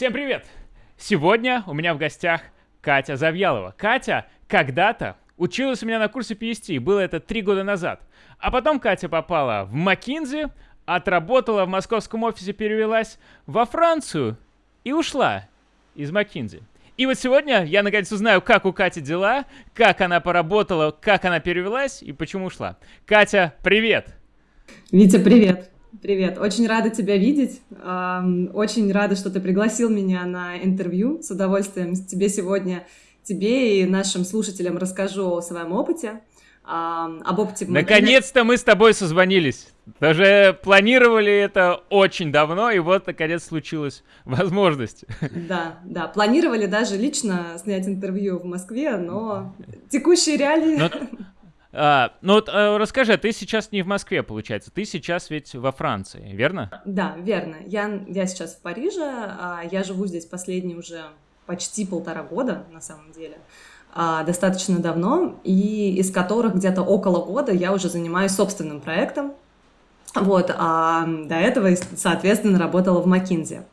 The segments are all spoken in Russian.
Всем привет! Сегодня у меня в гостях Катя Завьялова. Катя когда-то училась у меня на курсе PST, было это три года назад. А потом Катя попала в Макинзи, отработала в московском офисе, перевелась во Францию и ушла из Макинзи. И вот сегодня я наконец узнаю, как у Кати дела, как она поработала, как она перевелась и почему ушла. Катя, привет! Витя, привет! Привет, очень рада тебя видеть. Очень рада, что ты пригласил меня на интервью. С удовольствием тебе сегодня, тебе и нашим слушателям расскажу о своем опыте. Об опыте Наконец-то мы с тобой созвонились. Даже планировали это очень давно, и вот, наконец, случилась возможность. Да, да, планировали даже лично снять интервью в Москве, но текущие реалии... Но... А, ну вот а, расскажи, ты сейчас не в Москве, получается, ты сейчас ведь во Франции, верно? Да, верно. Я, я сейчас в Париже, а, я живу здесь последние уже почти полтора года, на самом деле, а, достаточно давно, и из которых где-то около года я уже занимаюсь собственным проектом, вот, а до этого, соответственно, работала в Макинзе.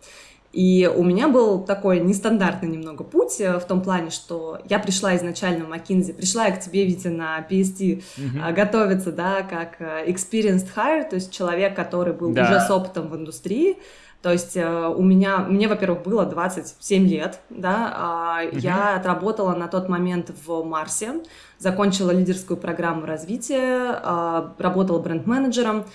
И у меня был такой нестандартный немного путь э, в том плане, что я пришла изначально в McKinsey, пришла я к тебе, Витя, на PST mm-hmm. готовиться, да, как э, experienced hire, то есть человек, который был да. уже с опытом в индустрии, то есть у меня, мне, во-первых, было 27 лет, да, угу. я отработала на тот момент в Марсе, закончила лидерскую программу развития, работала бренд-менеджером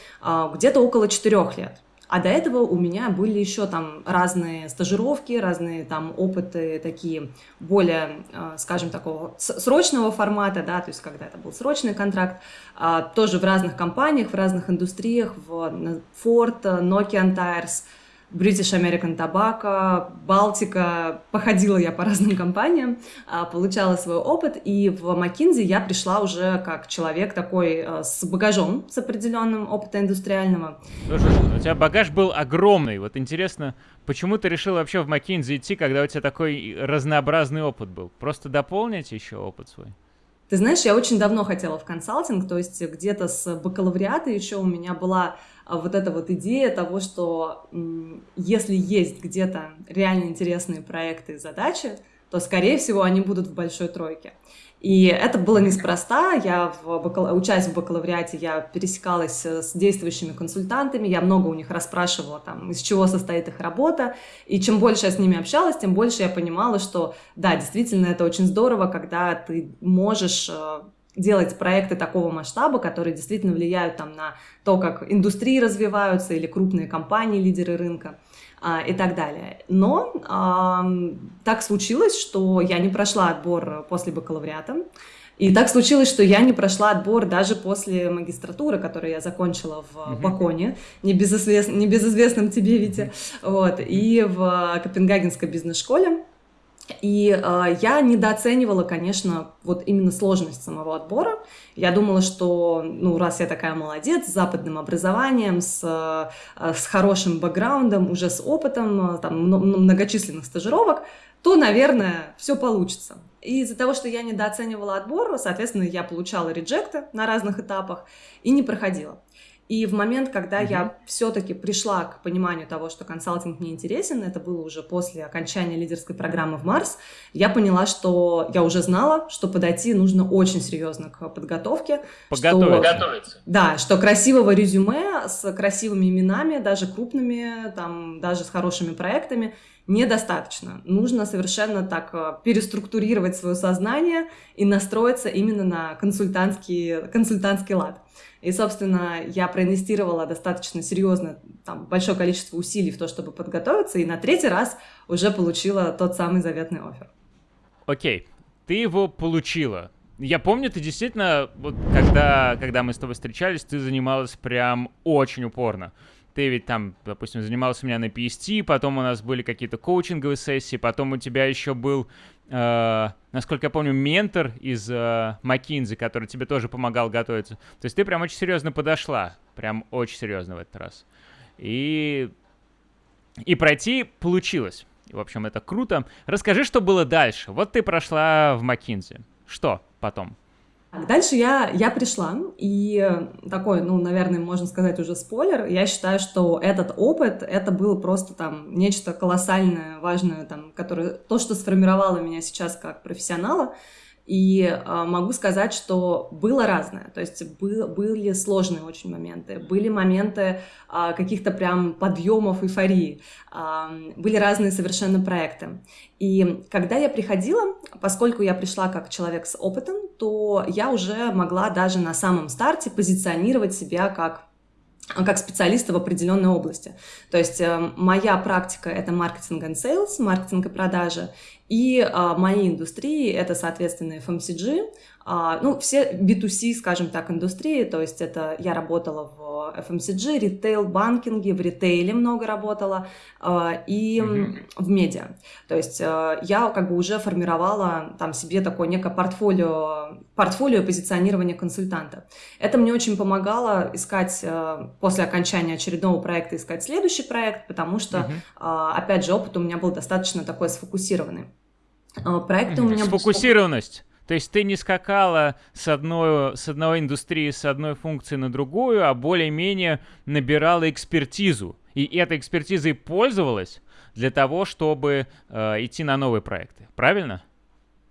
где-то около 4 лет. А до этого у меня были еще там разные стажировки, разные там опыты такие более, э, скажем, такого срочного формата, да, то есть когда это был срочный контракт, а, тоже в разных компаниях, в разных индустриях, в Ford, Nokia Tires – British American Tobacco, Балтика. Походила я по разным компаниям, а, получала свой опыт, и в McKinsey я пришла уже как человек такой э, с багажом, с определенным опытом индустриального. Слушай, у тебя багаж был огромный. Вот интересно, почему ты решил вообще в McKinsey идти, когда у тебя такой разнообразный опыт был? Просто дополнить еще опыт свой? Ты знаешь, я очень давно хотела в консалтинг, то есть где-то с бакалавриата еще у меня была а, вот эта вот идея того, что если есть где-то реально интересные проекты и задачи, то, скорее всего, они будут в большой тройке. И это было неспроста. Я, в бакал... учась в бакалавриате, я пересекалась с действующими консультантами, я много у них расспрашивала, там, из чего состоит их работа. И чем больше я с ними общалась, тем больше я понимала, что, да, действительно, это очень здорово, когда ты можешь э, делать проекты такого масштаба, которые действительно влияют там, на то, как индустрии развиваются или крупные компании, лидеры рынка и так далее. Но а, так случилось, что я не прошла отбор после бакалавриата, и так случилось, что я не прошла отбор даже после магистратуры, которую я закончила в mm-hmm. Баконе, небезызвест... небезызвестном тебе, mm-hmm. вот, и в Копенгагенской бизнес-школе. И э, я недооценивала, конечно, вот именно сложность самого отбора. Я думала, что, ну, раз я такая молодец, с западным образованием, с, э, с хорошим бэкграундом, уже с опытом, там, многочисленных стажировок, то, наверное, все получится. И из-за того, что я недооценивала отбор, соответственно, я получала реджекты на разных этапах и не проходила. И в момент, когда угу. я все-таки пришла к пониманию того, что консалтинг мне интересен, это было уже после окончания лидерской программы в Марс, я поняла, что я уже знала, что подойти нужно очень серьезно к подготовке. Подготовиться. Что, да, что красивого резюме с красивыми именами, даже крупными, там, даже с хорошими проектами, недостаточно. Нужно совершенно так э, переструктурировать свое сознание и настроиться именно на консультантский, консультантский лад. И, собственно, я проинвестировала достаточно серьезно, там, большое количество усилий в то, чтобы подготовиться, и на третий раз уже получила тот самый заветный офер. Окей, ты его получила. Я помню, ты действительно, вот когда, когда мы с тобой встречались, ты занималась прям очень упорно. Ты ведь там, допустим, занимался у меня на PST, потом у нас были какие-то коучинговые сессии, потом у тебя еще был э, насколько я помню, ментор из э, McKinsey, который тебе тоже помогал готовиться. То есть ты прям очень серьезно подошла, прям очень серьезно в этот раз. И, и пройти получилось. В общем, это круто. Расскажи, что было дальше. Вот ты прошла в McKinsey. Что потом? Дальше я, я пришла, и такой, ну, наверное, можно сказать уже спойлер, я считаю, что этот опыт, это было просто там нечто колоссальное, важное, там, которое, то, что сформировало меня сейчас как профессионала, и э, могу сказать, что было разное. То есть был, были сложные очень моменты, были моменты э, каких-то прям подъемов эйфории, э, были разные совершенно проекты. И когда я приходила, поскольку я пришла как человек с опытом, то я уже могла даже на самом старте позиционировать себя как как специалиста в определенной области. То есть э, моя практика — это маркетинг и sales, маркетинг и продажи, и а, мои индустрии — это, соответственно, FMCG, ну, все B2C, скажем так, индустрии, то есть это я работала в FMCG, ритейл, банкинге, в ритейле много работала а, и mm-hmm. в медиа. То есть а, я как бы уже формировала там себе такое некое портфолио, портфолио позиционирования консультанта. Это мне очень помогало искать а, после окончания очередного проекта искать следующий проект, потому что, mm-hmm. а, опять же, опыт у меня был достаточно такой сфокусированный. А, проекты mm-hmm. у меня... Сфокусированность. То есть ты не скакала с одной, с одной индустрии, с одной функции на другую, а более-менее набирала экспертизу. И этой экспертизой пользовалась для того, чтобы э, идти на новые проекты. Правильно?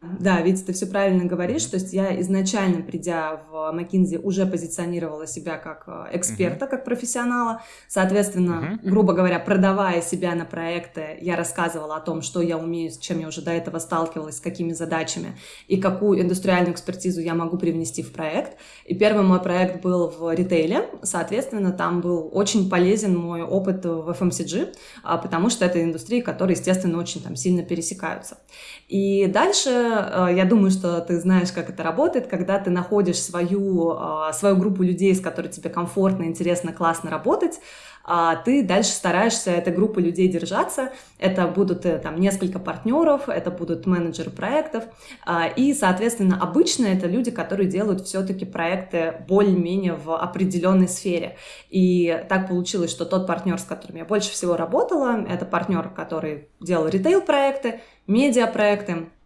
Да, ведь ты все правильно говоришь. То есть я изначально, придя в McKinsey, уже позиционировала себя как э, эксперта, как профессионала. Соответственно, грубо говоря, продавая себя на проекты, я рассказывала о том, что я умею, с чем я уже до этого сталкивалась, с какими задачами и какую индустриальную экспертизу я могу привнести в проект. И первый мой проект был в ритейле. Соответственно, там был очень полезен мой опыт в FMCG, а, потому что это индустрии, которые, естественно, очень там сильно пересекаются. И дальше, я думаю, что ты знаешь, как это работает, когда ты находишь свою, э, свою группу людей, с которой тебе комфортно, интересно, классно работать, а ты дальше стараешься этой группы людей держаться. Это будут э, там несколько партнеров, это будут менеджеры проектов, а, и, соответственно, обычно это люди, которые делают все-таки проекты более-менее в определенной сфере. И так получилось, что тот партнер, с которым я больше всего работала, это партнер, который делал ритейл-проекты, медиа-проекты, э,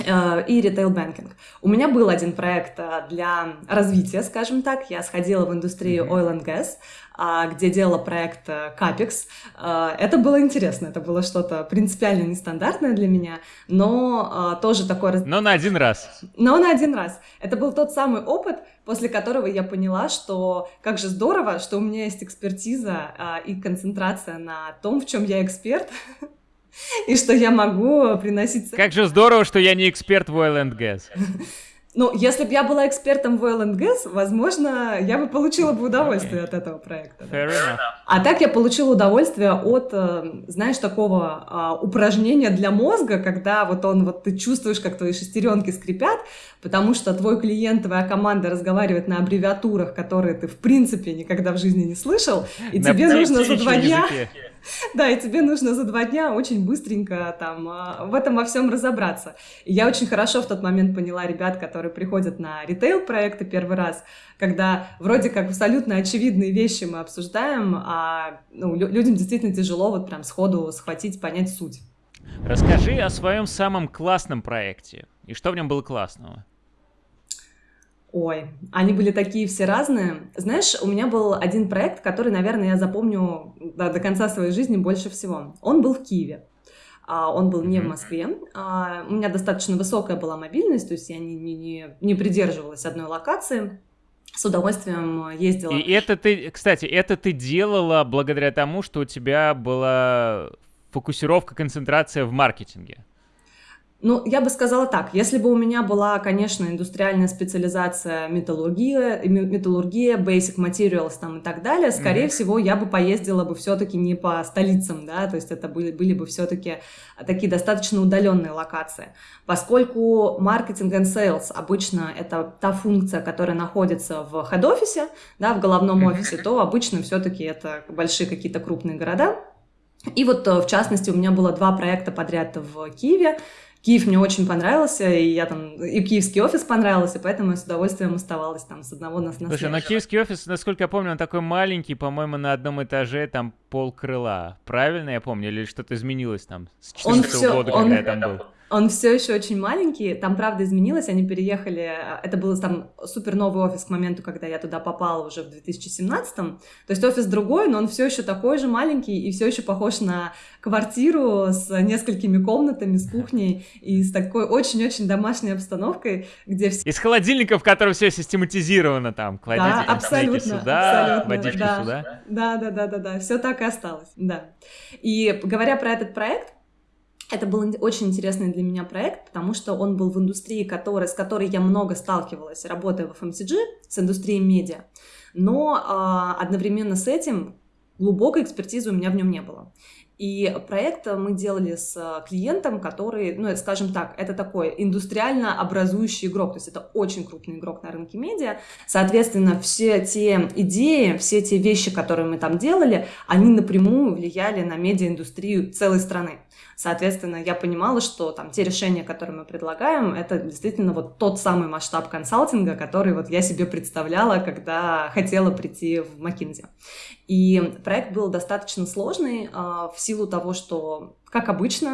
и retail banking. У меня был один проект э, для развития, скажем так. Я сходила в индустрию oil and gas, а, где делала проект э, Capex. Это было интересно, это было что-то принципиально нестандартное для меня, но тоже такое... Но на один раз. Но на один раз. Это был тот самый опыт, после которого я поняла, что как же здорово, что у меня есть экспертиза и концентрация на том, в чем я эксперт, и что я могу приносить... Как же здорово, что я не эксперт в oil and gas. Ну, если бы я была экспертом в oil and gas, возможно, я бы получила бы удовольствие okay. от этого проекта. Fair enough. А так я получила удовольствие от, э, знаешь, такого а, упражнения для мозга, когда вот он, вот ты чувствуешь, как твои шестеренки скрипят, потому что твой клиент, твоя команда разговаривает на аббревиатурах, которые ты в принципе никогда в жизни не слышал, и на тебе нужно за два дня... Языке Да, и тебе нужно за два дня очень быстренько там а, в этом во всем разобраться. И я очень хорошо в тот момент поняла ребят, которые приходят на ритейл-проекты первый раз, когда вроде как абсолютно очевидные вещи мы обсуждаем, а ну, людям действительно тяжело вот прям сходу схватить, понять суть. Расскажи о своем самом классном проекте. И что в нем было классного? Ой, они были такие все разные. Знаешь, у меня был один проект, который, наверное, я запомню до, до конца своей жизни больше всего. Он был в Киеве. А, он был не в Москве. А, у меня достаточно высокая была мобильность, то есть я не, не, не, не придерживалась одной локации. С удовольствием ездила. И это ты, кстати, это ты делала благодаря тому, что у тебя была фокусировка, концентрация в маркетинге. Ну, я бы сказала так, если бы у меня была, конечно, индустриальная специализация металлургия, металлургия, basic materials там и так далее, скорее mm-hmm. всего, я бы поездила бы все-таки не по столицам, да, то есть это были, были бы все-таки такие достаточно удаленные локации. Поскольку маркетинг and sales обычно это та функция, которая находится в хед-офисе, да, в головном офисе, mm-hmm. то обычно все-таки это большие какие-то крупные города. И вот, э, в частности, у меня было два проекта подряд в Киеве, Киев мне очень понравился, и я там, и киевский офис понравился, поэтому я с удовольствием оставалась там с одного на, на Слушай, но киевский офис, насколько я помню, он такой маленький, по-моему, на одном этаже там пол крыла. Правильно я помню? Или что-то изменилось там с 14 года, когда я там был? Он все еще очень маленький, там, правда, изменилось, они переехали, это был там супер новый офис к моменту, когда я туда попала уже в 2017 -м. То есть офис другой, но он все еще такой же маленький и все еще похож на квартиру с несколькими комнатами, с кухней и с такой очень-очень домашней обстановкой, где все... Из холодильника, в котором все систематизировано там, кладите да, абсолютно, сюда, абсолютно, водичку да, сюда. Да, да, да, да, да, все так и осталось, да. И говоря про этот проект, это был очень интересный для меня проект, потому что он был в индустрии, который, с которой я много сталкивалась, работая в FMCG, с индустрией медиа. Но э, одновременно с этим глубокой экспертизы у меня в нем не было. И проект мы делали с клиентом, который, ну, скажем так, это такой индустриально образующий игрок, то есть это очень крупный игрок на рынке медиа. Соответственно, все те идеи, все те вещи, которые мы там делали, они напрямую влияли на медиаиндустрию целой страны. Соответственно, я понимала, что там те решения, которые мы предлагаем, это действительно вот тот самый масштаб консалтинга, который вот я себе представляла, когда хотела прийти в McKinsey. И проект был достаточно сложный э, в силу того, что, как обычно,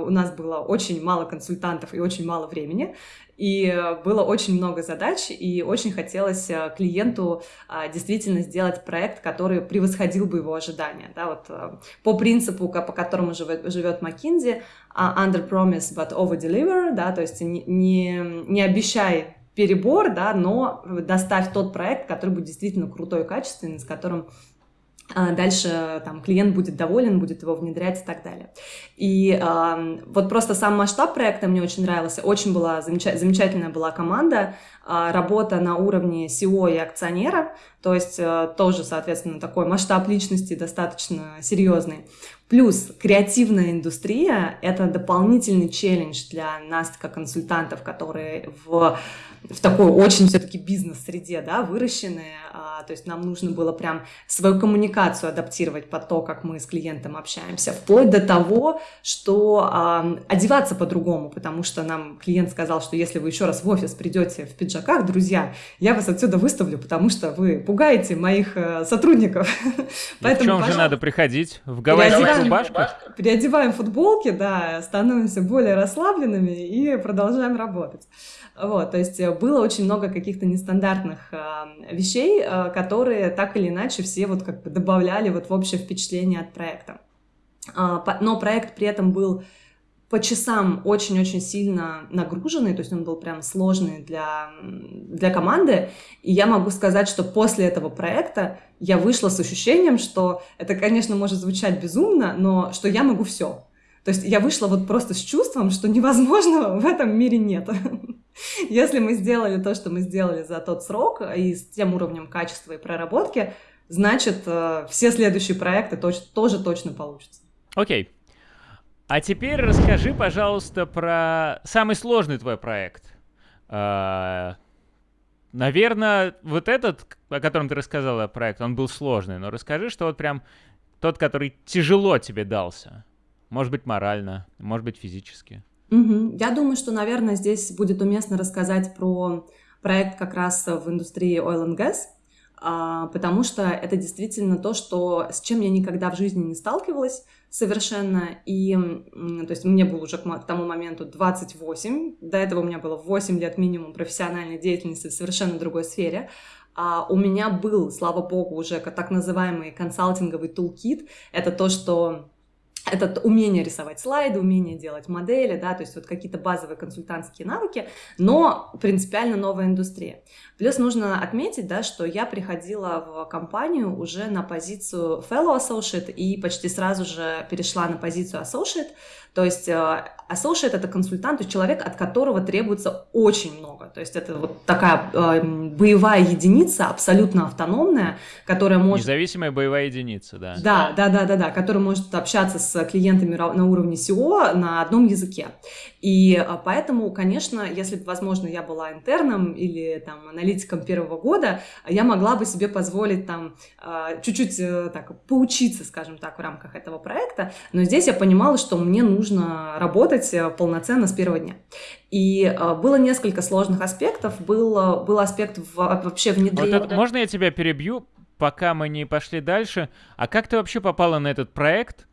э, у нас было очень мало консультантов и очень мало времени. И было очень много задач, и очень хотелось э, клиенту а, действительно сделать проект, который превосходил бы его ожидания. Да, вот, э, по принципу, по которому живет, живет McKinsey, а, under promise but over deliver, да, то есть не, не, не обещай перебор, да, но доставь тот проект, который будет действительно крутой и качественный, с которым дальше там клиент будет доволен, будет его внедрять и так далее. И э, вот просто сам масштаб проекта мне очень нравился, очень была замеча- замечательная была команда, э, работа на уровне SEO и акционера, то есть э, тоже, соответственно, такой масштаб личности достаточно серьезный. Плюс креативная индустрия — это дополнительный челлендж для нас, как консультантов, которые в в такой очень все-таки бизнес-среде, да, выращенные, а, то есть нам нужно было прям свою коммуникацию адаптировать под то, как мы с клиентом общаемся, вплоть до того, что а, одеваться по-другому, потому что нам клиент сказал, что если вы еще раз в офис придете в пиджаках, друзья, я вас отсюда выставлю, потому что вы пугаете моих э, сотрудников. Поэтому, в чем же надо приходить? В гавайских рубашках? Переодеваем футболки, да, становимся более расслабленными и продолжаем работать. Вот, то есть э, было очень много каких-то нестандартных э, вещей, э, которые так или иначе все вот как бы добавляли вот в общее впечатление от проекта. Э, по, но проект при этом был по часам очень-очень сильно нагруженный, то есть он был прям сложный для, для команды. И я могу сказать, что после этого проекта я вышла с ощущением, что это, конечно, может звучать безумно, но что я могу все. То есть я вышла вот просто с чувством, что невозможного в этом мире нет. Если мы сделали то, что мы сделали за тот срок и с тем уровнем качества и проработки, значит, э, все следующие проекты тоже точно получатся. Окей. Okay. А теперь расскажи, пожалуйста, про самый сложный твой проект. Uh, наверное, вот этот, о котором ты рассказала, проект, он был сложный, но расскажи, что вот прям тот, который тяжело тебе дался. Может быть, морально, может быть, физически. Угу. Я думаю, что, наверное, здесь будет уместно рассказать про проект как раз в индустрии oil and gas, а, потому что это действительно то, что, с чем я никогда в жизни не сталкивалась совершенно. И, то есть, мне было уже к тому моменту 28, до этого у меня было 8 лет минимум профессиональной деятельности в совершенно другой сфере. А у меня был, слава богу, уже так называемый консалтинговый тулкит. Это то, что это умение рисовать слайды, умение делать модели, да, то есть вот какие-то базовые консультантские навыки, но принципиально новая индустрия. Плюс нужно отметить, да, что я приходила в компанию уже на позицию fellow associate и почти сразу же перешла на позицию associate, то есть э, associate — это консультант, то есть человек, от которого требуется очень много. То есть это вот такая э, боевая единица, абсолютно автономная, которая может... Независимая боевая единица, да. Да, да, да, да, да, которая может общаться с клиентами на уровне SEO на одном языке. И э, поэтому, конечно, если бы, возможно, я была интерном или там аналитиком первого года, я могла бы себе позволить там э, чуть-чуть так поучиться, скажем так, в рамках этого проекта. Но здесь я понимала, что мне нужно работать э, полноценно с первого дня. И э, было несколько сложных аспектов. Был, был аспект в, вообще внедрения... Вот это, можно я тебя перебью, пока мы не пошли дальше? А как ты вообще попала на этот проект?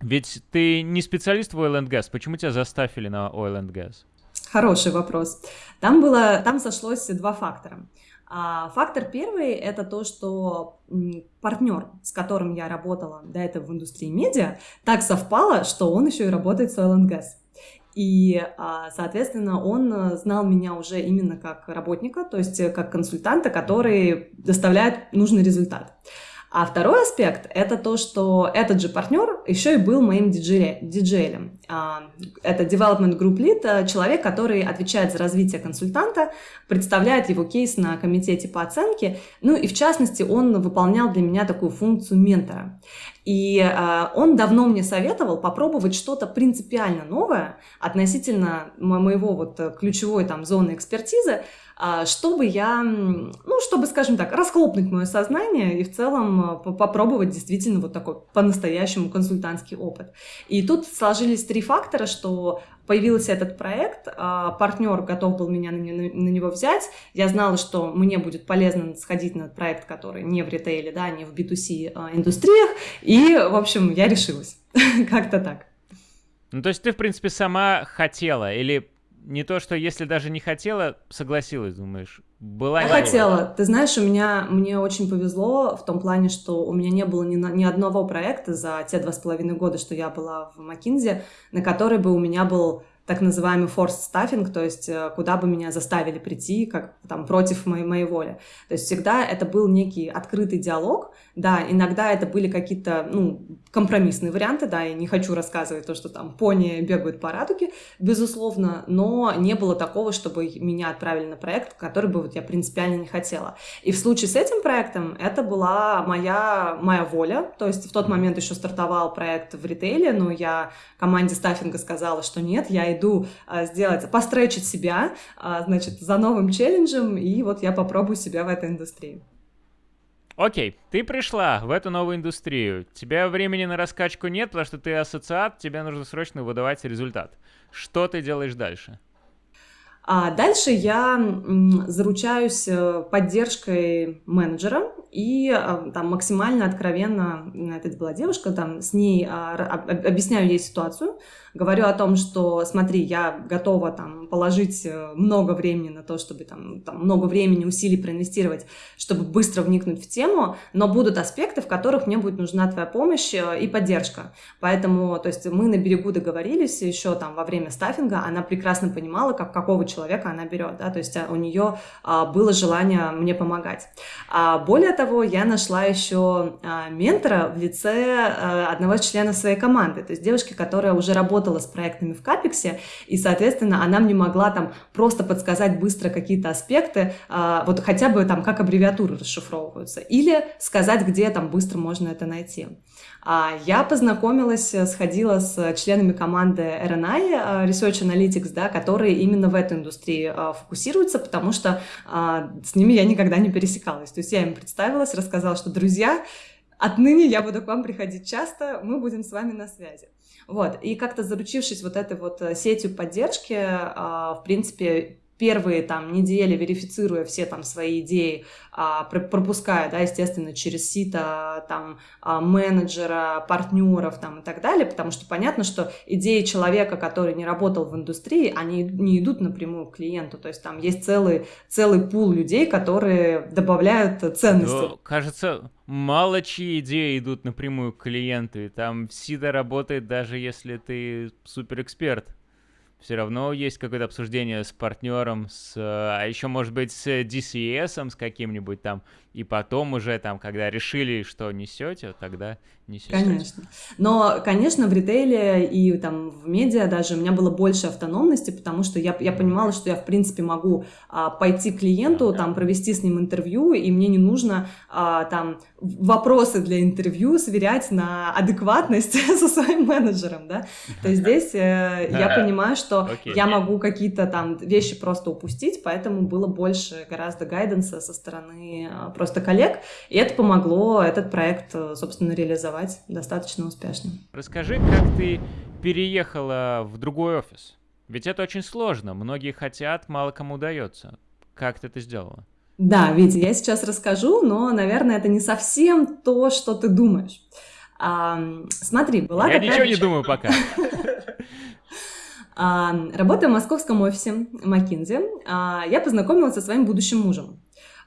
Ведь ты не специалист в Oil and Gas. Почему тебя заставили на Oil and Gas? Хороший вопрос. Там, было, там сошлось два фактора. А фактор первый – это то, что партнер, с которым я работала до этого в индустрии медиа, так совпало, что он еще и работает с Oil and Gas. И, а, соответственно, он знал меня уже именно как работника, то есть как консультанта, который доставляет нужный результат. А второй аспект — это то, что этот же партнер еще и был моим диджеем. А, это Development Group Lead, э, человек, который отвечает за развитие консультанта, представляет его кейс на комитете по оценке, ну и в частности он выполнял для меня такую функцию ментора. И э, он давно мне советовал попробовать что-то принципиально новое относительно моего вот э, ключевой там зоны экспертизы, чтобы я, ну, чтобы, скажем так, расхлопнуть мое сознание и в целом э, попробовать действительно вот такой по-настоящему консультантский опыт. И тут сложились три фактора, что появился этот проект, а, партнер готов был меня на, на него взять, я знала, что мне будет полезно сходить на проект, который не в ритейле, да, не в B2C а, индустриях, и, в общем, я решилась, как-то так. Ну, то есть ты, в принципе, сама хотела или не то, что если даже не хотела, согласилась, думаешь? Была Я хотела. Ты знаешь, у меня, мне очень повезло в том плане, что у меня не было ни, ни одного проекта за те два с половиной года, что я была в Макинзе, на который бы у меня был так называемый forced staffing, то есть э, куда бы меня заставили прийти, как там против моей, моей воли. То есть всегда это был некий открытый диалог, да, иногда это были какие-то, ну, компромиссные варианты, да, я не хочу рассказывать то, что там пони бегают по радуге, безусловно, но не было такого, чтобы меня отправили на проект, который бы вот я принципиально не хотела. И в случае с этим проектом это была моя, моя воля, то есть в тот момент еще стартовал проект в ритейле, но я команде стаффинга сказала, что нет, я иду а, сделать, постречить себя, а, значит, за новым челленджем, и вот я попробую себя в этой индустрии. Окей, ты пришла в эту новую индустрию. Тебя времени на раскачку нет, потому что ты ассоциат, тебе нужно срочно выдавать результат. Что ты делаешь дальше? А дальше я заручаюсь э, поддержкой менеджера и э, там максимально откровенно, это была девушка, там с ней а, объясняю ей ситуацию, говорю о том, что смотри, я готова там положить э, много времени на то, чтобы там, там много времени, усилий проинвестировать, чтобы быстро вникнуть в тему, но будут аспекты, в которых мне будет нужна твоя помощь и поддержка. Поэтому, то есть мы на берегу договорились еще там во время стаффинга, она прекрасно понимала, как какого человека человека она берет, да, то есть а, у нее а, было желание мне помогать. А более того, я нашла еще а, ментора в лице а, одного из членов своей команды, то есть девушки, которая уже работала с проектами в Капексе, и, соответственно, она мне могла там просто подсказать быстро какие-то аспекты, вот хотя бы там как аббревиатуры расшифровываются, или сказать, где там быстро можно это найти. А, я познакомилась, сходила с членами команды RNI, а, Research Analytics, да, которые именно в эту индустрии а, фокусируются, потому что с ними я никогда не пересекалась. То есть я им представилась, рассказала, что, друзья, отныне я буду к вам приходить часто, мы будем с вами на связи. Вот, и как-то заручившись вот этой вот э, сетью поддержки, в принципе, первые там недели, верифицируя все там свои идеи, а, пропуская, да, естественно, через сито там а, менеджера, партнеров там и так далее, потому что понятно, что идеи человека, который не работал в индустрии, они не идут напрямую к клиенту, то есть там есть целый, целый пул людей, которые добавляют ценности. Но, кажется, мало чьи идеи идут напрямую к клиенту, и там сито работает даже если ты суперэксперт все равно есть какое-то обсуждение с партнером, с, а еще, может быть, с DCS, с каким-нибудь там, и потом уже там, когда решили, что несете, тогда несете. Конечно. Но, конечно, в ритейле и там в медиа даже у меня было больше автономности, потому что я, я понимала, что я, в принципе, могу а, пойти к клиенту, там, провести с ним интервью, и мне не нужно а, там вопросы для интервью сверять на адекватность со своим менеджером, да. То есть здесь э, я понимаю, что я могу какие-то там вещи просто упустить, поэтому было больше гораздо гайденса со стороны а, просто коллег, и это помогло этот проект, э, собственно, реализовать достаточно успешно. Расскажи, как ты переехала в другой офис? Ведь это очень сложно. Многие хотят, мало кому удается. Как ты это сделала? Да, Витя, я сейчас расскажу, но, наверное, это не совсем то, что ты думаешь. А, смотри, была я такая... Я ничего не думаю пока. А, работая в московском офисе McKinsey, а, я познакомилась со своим будущим мужем.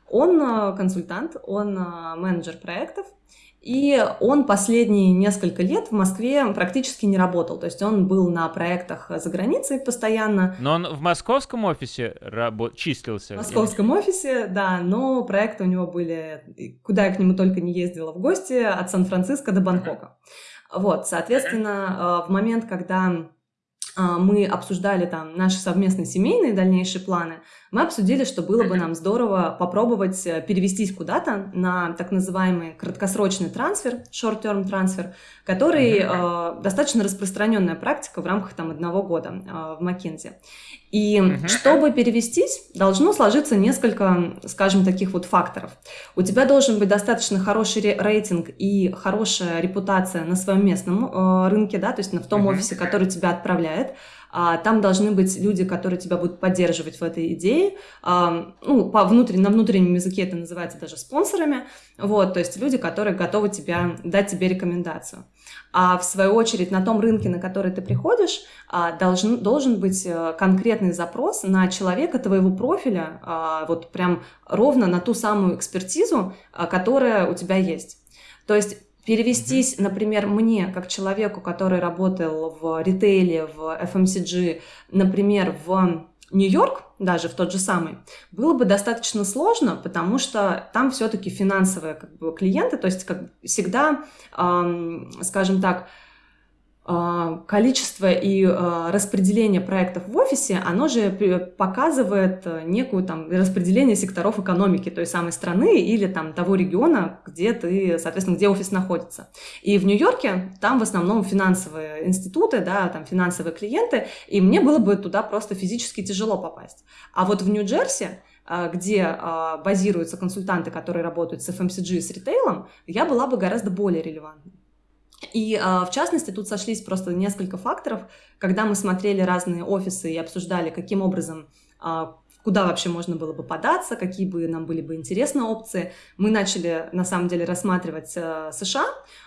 Он а, консультант, он менеджер проектов, и он последние несколько лет в Москве практически не работал. То есть он был на проектах за границей постоянно. Но он в московском офисе рабо- числился? В московском или... офисе, да, но проекты у него были, куда я к нему только не ездила в гости, от Сан-Франциско до Бангкока. Вот, соответственно, в момент, когда мы обсуждали там наши совместные семейные дальнейшие планы, мы обсудили, что было бы нам здорово попробовать э, перевестись куда-то на так называемый краткосрочный трансфер, short-term трансфер, который э, достаточно распространенная практика в рамках там одного года э, в Маккензи. И чтобы перевестись, должно сложиться несколько, скажем, таких вот факторов. У тебя должен быть достаточно хороший рейтинг и хорошая репутация на своем местном э, рынке, да, то есть в том офисе, который тебя отправляет. А, там должны быть люди, которые тебя будут поддерживать в этой идее. А, ну, по внутрен... на внутреннем языке это называется даже спонсорами. Вот, то есть люди, которые готовы тебя, дать тебе рекомендацию. А в свою очередь на том рынке, на который ты приходишь, а, должен, должен быть э, конкретный запрос на человека твоего профиля, вот прям ровно на ту самую экспертизу, которая у тебя есть. То есть Перевестись, например, мне, как человеку, который работал в ритейле, в FMCG, например, в Нью-Йорк, даже в тот же самый, было бы достаточно сложно, потому что там все-таки финансовые как бы, клиенты, то есть как всегда, эм, скажем так, количество и а, распределение проектов в офисе, оно же показывает э, некую там распределение секторов экономики той самой страны или там того региона, где ты, соответственно, где офис находится. И в Нью-Йорке там в основном финансовые институты, да, там финансовые клиенты, и мне было бы туда просто физически тяжело попасть. А вот в Нью-Джерси а, где базируются консультанты, которые работают с FMCG и с ритейлом, я была бы гораздо более релевантной. И а, в частности, тут сошлись просто несколько факторов, когда мы смотрели разные офисы и обсуждали, каким образом, а, куда вообще можно было бы податься, какие бы нам были бы интересны опции. Мы начали, на самом деле, рассматривать а, США,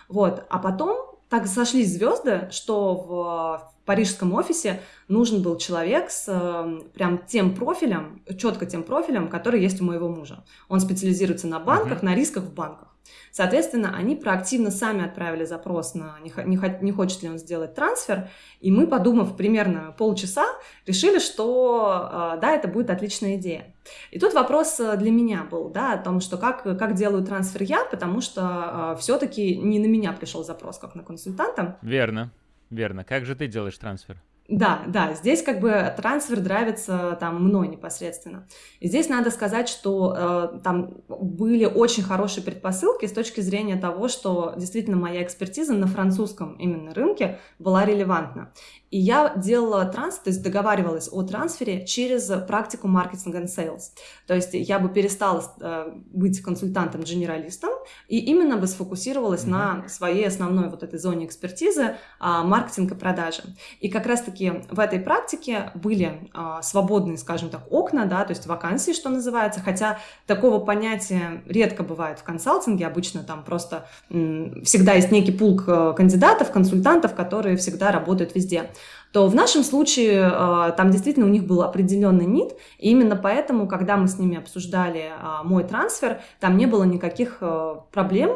вот, а потом так сошлись звезды, что в парижском офисе нужен был человек с э, прям тем профилем, четко тем профилем, который есть у моего мужа. Он специализируется на банках, uh-huh. на рисках в банках. Соответственно, они проактивно сами отправили запрос на не, хочет ли он сделать трансфер, и мы, подумав примерно полчаса, решили, что э, да, это будет отличная идея. И тут вопрос э, для меня был, да, о том, что как, как делаю трансфер я, потому что э, все-таки не на меня пришел запрос, как на консультанта. Верно, верно. Как же ты делаешь трансфер? Да, да, здесь как бы трансфер драйвится там мной непосредственно. И здесь надо сказать, что э, там были очень хорошие предпосылки с точки зрения того, что действительно моя экспертиза на французском именно рынке была релевантна. И я делала транс, то есть договаривалась о трансфере через практику маркетинга and sales. То есть я бы перестала э, быть консультантом-генералистом и именно бы сфокусировалась mm-hmm. на своей основной вот этой зоне экспертизы э, маркетинг и продажи. И как раз-таки в этой практике были э, свободные, скажем так, окна, да, то есть вакансии, что называется, хотя такого понятия редко бывает в консалтинге, обычно там просто всегда есть некий пул кандидатов, консультантов, которые всегда работают везде то в нашем случае э, там действительно у них был определенный нит, и именно поэтому, когда мы с ними обсуждали э, мой трансфер, там не было никаких э, проблем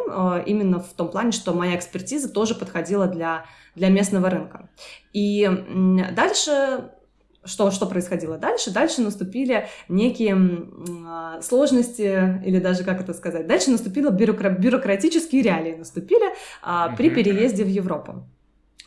именно в том плане, что моя экспертиза тоже подходила для, для местного рынка. И дальше что, что происходило дальше? Дальше наступили некие сложности, или даже, как это сказать, дальше наступили бюрокра- бюрократические реалии, наступили а, при переезде в Европу.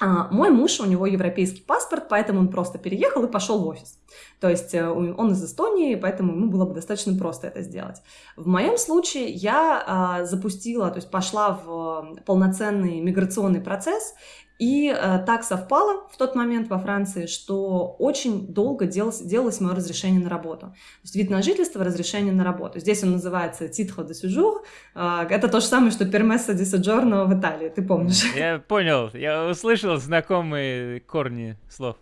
А, мой муж, у него европейский паспорт, поэтому он просто переехал и пошел в офис. То есть э, он из Эстонии, поэтому ему было бы достаточно просто это сделать. В моем случае я а, запустила, то есть пошла в полноценный миграционный процесс, И э, так совпало в тот момент во Франции, что очень долго делалось, делалось мое разрешение на работу. То есть вид на жительство, разрешение на работу. Здесь он называется de séjour. Э, это то же самое, что permesso di soggiorno в Италии, ты помнишь? Я понял, я услышал знакомые корни слов.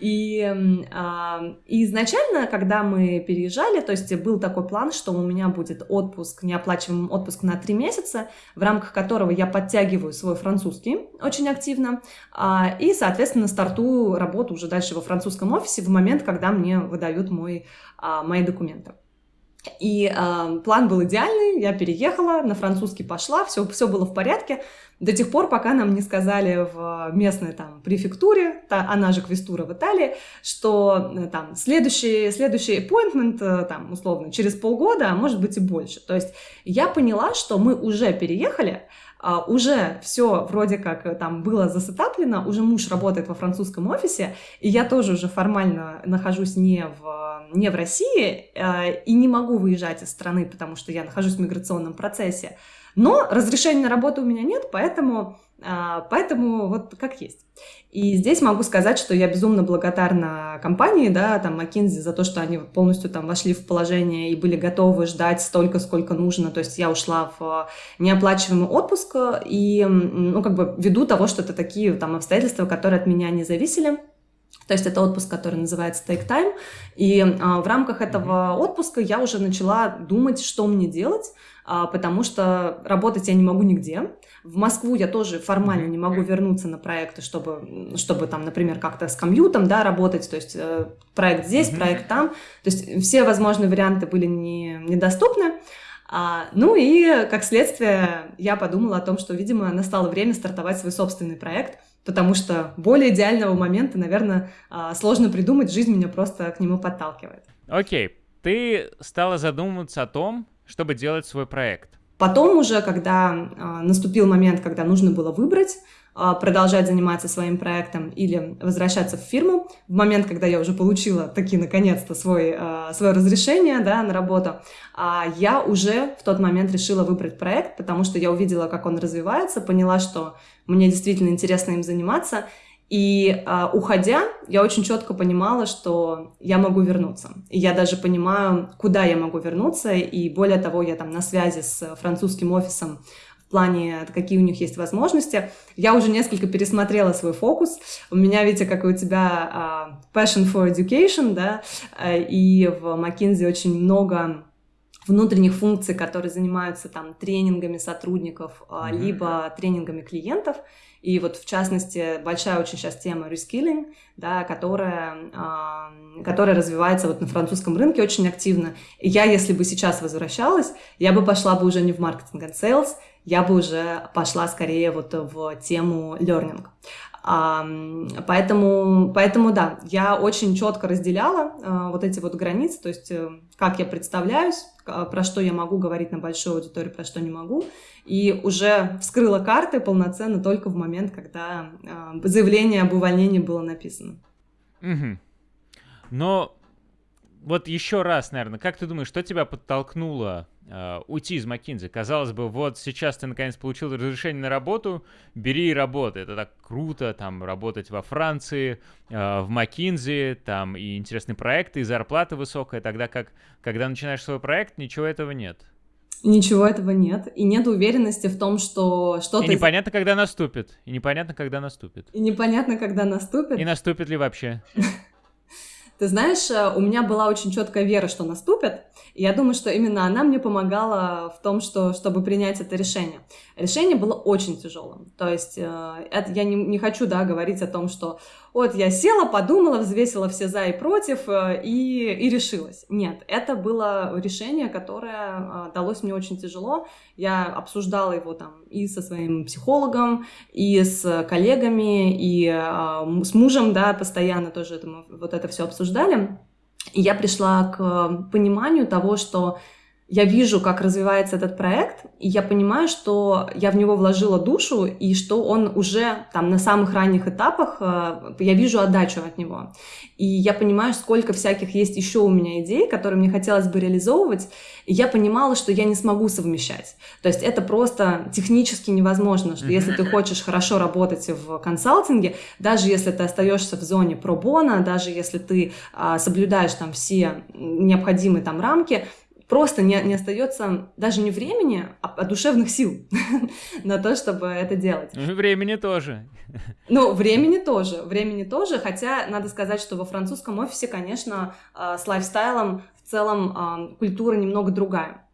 И, э, и изначально, когда мы переезжали, то есть был такой план, что у меня будет отпуск, неоплачиваемый отпуск на три месяца, в рамках которого я подтягиваю свой французский очень активно, э, и, соответственно, стартую работу уже дальше во французском офисе в момент, когда мне выдают мой, э, мои документы. И э, план был идеальный, я переехала, на французский пошла, все, все было в порядке, до тех пор, пока нам не сказали в местной там префектуре, та, она же квестура в Италии, что э, там следующий, следующий appointment, э, там, условно, через полгода, а может быть и больше. То есть я поняла, что мы уже переехали, уже все вроде как э, там было засетаплено, уже муж работает во французском офисе, и я тоже уже формально нахожусь не в, не в России uh, и не могу выезжать из страны, потому что я нахожусь в миграционном процессе. Но разрешения на работу у меня нет, поэтому, а, поэтому вот как есть. И здесь могу сказать, что я безумно благодарна компании, да, там, McKinsey за то, что они полностью там вошли в положение и были готовы ждать столько, сколько нужно. То есть я ушла в неоплачиваемый отпуск и, ну, как бы ввиду того, что это такие там обстоятельства, которые от меня не зависели. То есть это отпуск, который называется Take Time. И а, в рамках этого отпуска я уже начала думать, что мне делать. А, потому что работать я не могу нигде. В Москву я тоже формально не могу вернуться на проекты, чтобы, чтобы там, например, как-то с комьютом, да, работать, то есть э, проект здесь, mm-hmm. проект там. То есть все возможные варианты были не, недоступны. А, ну и, как следствие, я подумала о том, что, видимо, настало время стартовать свой собственный проект, потому что более идеального момента, наверное, а, сложно придумать, жизнь меня просто к нему подталкивает. Окей, okay. ты стала задумываться о том, чтобы делать свой проект? Потом уже, когда э, наступил момент, когда нужно было выбрать, э, продолжать заниматься своим проектом или возвращаться в фирму, в момент, когда я уже получила таки наконец-то свой, э, свое разрешение да, на работу, э, я уже в тот момент решила выбрать проект, потому что я увидела, как он развивается, поняла, что мне действительно интересно им заниматься, и э, уходя, я очень четко понимала, что я могу вернуться. И я даже понимаю, куда я могу вернуться. И более того, я там на связи с французским офисом в плане, какие у них есть возможности. Я уже несколько пересмотрела свой фокус. У меня, видите, как и у тебя uh, passion for education, да, uh, и в McKinsey очень много внутренних функций, которые занимаются там тренингами сотрудников, mm-hmm. либо тренингами клиентов. И вот, в частности, большая очень сейчас тема reskilling, да, которая, которая развивается вот на французском рынке очень активно. И я, если бы сейчас возвращалась, я бы пошла бы уже не в маркетинг и sales, я бы уже пошла скорее вот в тему learning. Поэтому, поэтому да, я очень четко разделяла а, вот эти вот границы, то есть э, как я представляюсь, про что я могу говорить на большой аудитории, про что не могу, и уже вскрыла карты полноценно только в момент, когда а, заявление об увольнении было написано. Угу. Но вот еще раз, наверное, как ты думаешь, что тебя подтолкнуло э, уйти из McKinsey? Казалось бы, вот сейчас ты наконец получил разрешение на работу, бери и работай. Это так круто, там, работать во Франции, э, в McKinsey, там, и интересные проекты, и зарплата высокая, тогда как, когда начинаешь свой проект, ничего этого нет. Ничего этого нет. И нет уверенности в том, что что-то... И непонятно, когда наступит. И непонятно, когда наступит. И непонятно, когда наступит. И наступит ли вообще. Ты знаешь, э, у меня была очень четкая вера, что наступит, и я думаю, что именно она мне помогала в том, что, чтобы принять это решение. Решение было очень тяжелым. То есть э, это, я не, не хочу да, говорить о том, что вот я села, подумала, взвесила все за и против э, и, и решилась. Нет, это было решение, которое э, далось мне очень тяжело. Я обсуждала его там и со своим психологом, и с коллегами, и э, с мужем, да, постоянно тоже это, вот это все обсуждали. И я пришла к пониманию того, что я вижу, как развивается этот проект, и я понимаю, что я в него вложила душу, и что он уже там на самых ранних этапах, э, я вижу отдачу от него. И я понимаю, сколько всяких есть еще у меня идей, которые мне хотелось бы реализовывать, и я понимала, что я не смогу совмещать. То есть это просто технически невозможно, что если ты хочешь хорошо работать в консалтинге, даже если ты остаешься в зоне пробона, даже если ты а, соблюдаешь там все необходимые там рамки, просто не, не остается даже не времени, а, а душевных сил на то, чтобы это делать. Ну, времени тоже. Ну, времени тоже, времени тоже, хотя надо сказать, что во французском офисе, конечно, а, с лайфстайлом в целом культура немного другая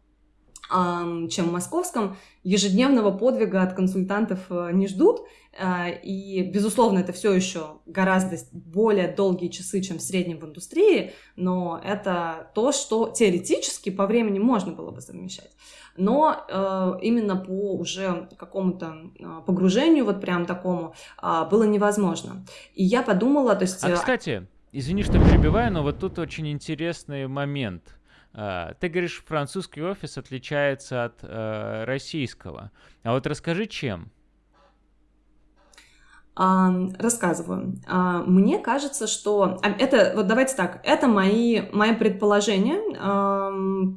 чем в московском. Ежедневного подвига от консультантов э, не ждут, а, и, безусловно, это все еще гораздо более долгие часы, чем в среднем в индустрии, но это то, что теоретически по времени можно было бы совмещать. Но э, именно по уже какому-то э, погружению, вот прям такому, э, было невозможно. И я подумала, то есть... А, кстати, извини, что перебиваю, но вот тут очень интересный момент. Ты говоришь, французский офис отличается от э, российского. А вот расскажи, чем? рассказываю. А, мне кажется, что а, это, вот давайте так, это мои, мои предположения,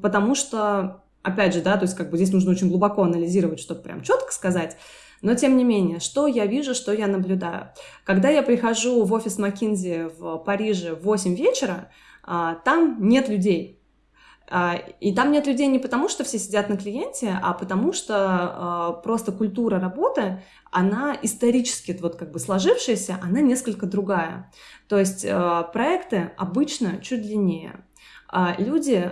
потому что, опять же, да, то есть как бы здесь нужно очень глубоко анализировать, чтобы прям четко сказать, но тем не менее, что я вижу, что я наблюдаю. Когда я прихожу в офис Маккинзи в Париже в 8 вечера, а, там нет людей. А, и там нет людей не потому, что все сидят на клиенте, а потому что э, просто культура работы, она исторически вот как бы сложившаяся, она несколько другая. То есть э, проекты обычно чуть длиннее. А люди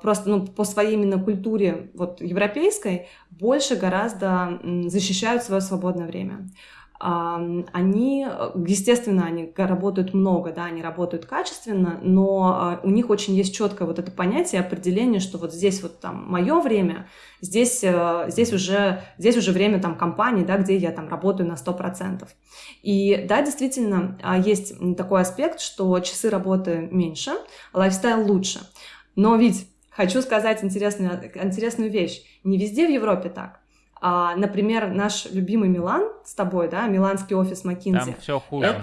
просто ну, по своей именно культуре вот, европейской больше гораздо защищают свое свободное время они, естественно, они работают много, да, они работают качественно, но а, у них очень есть четкое вот это понятие, определение, что вот здесь вот там мое время, здесь, э, здесь, уже, здесь уже время там компании, да, где я там работаю на 100%. И да, действительно, а, есть такой аспект, что часы работы меньше, лайфстайл лучше. Но ведь хочу сказать интересную, интересную вещь. Не везде в Европе так. А, например, наш любимый Милан с тобой, да, миланский офис Маккинзи. Там все хуже. Это,